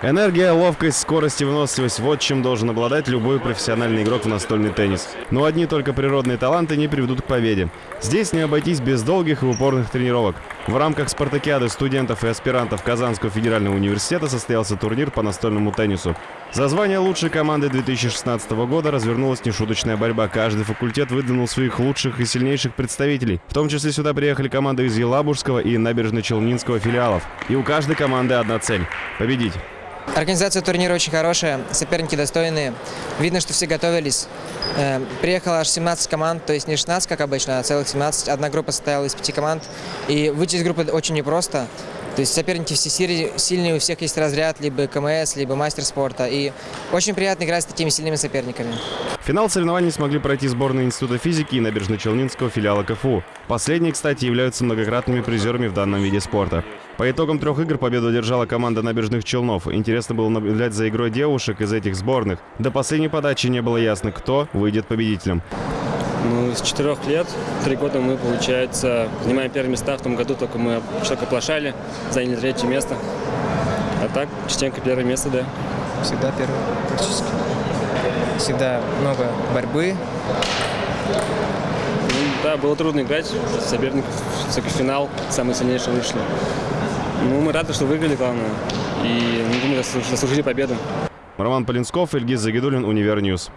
Энергия, ловкость, скорость и выносливость – вот чем должен обладать любой профессиональный игрок в настольный теннис. Но одни только природные таланты не приведут к победе. Здесь не обойтись без долгих и упорных тренировок. В рамках спартакиады студентов и аспирантов Казанского федерального университета состоялся турнир по настольному теннису. За звание лучшей команды 2016 года развернулась нешуточная борьба. Каждый факультет выдвинул своих лучших и сильнейших представителей. В том числе сюда приехали команды из Елабужского и Набережно-Челнинского филиалов. И у каждой команды одна цель – победить. Организация турнира очень хорошая, соперники достойные. Видно, что все готовились. Э, Приехало аж 17 команд, то есть не 16, как обычно, а целых 17. Одна группа состояла из пяти команд. И выйти из группы очень непросто. То есть соперники все сильные, у всех есть разряд, либо КМС, либо мастер спорта. И очень приятно играть с такими сильными соперниками. Финал соревнований смогли пройти сборные Института физики и Набережно-Челнинского филиала КФУ. Последние, кстати, являются многократными призерами в данном виде спорта. По итогам трех игр победу одержала команда набережных Челнов. Интересно было наблюдать за игрой девушек из этих сборных. До последней подачи не было ясно, кто выйдет победителем. Ну, с четырех лет, три года мы, получается, занимаем первые места. В том году только мы только оплошали, заняли третье место. А так, частенько первое место, да. Всегда первый практически. Всегда много борьбы. Ну, да, было трудно играть. Соперников, все-таки финал, самые сильнейшие вышли. Ну, мы рады, что выиграли, главное. И, ну, заслужили победу. Роман Полинсков, Ильгиз Загидулин, Univer News.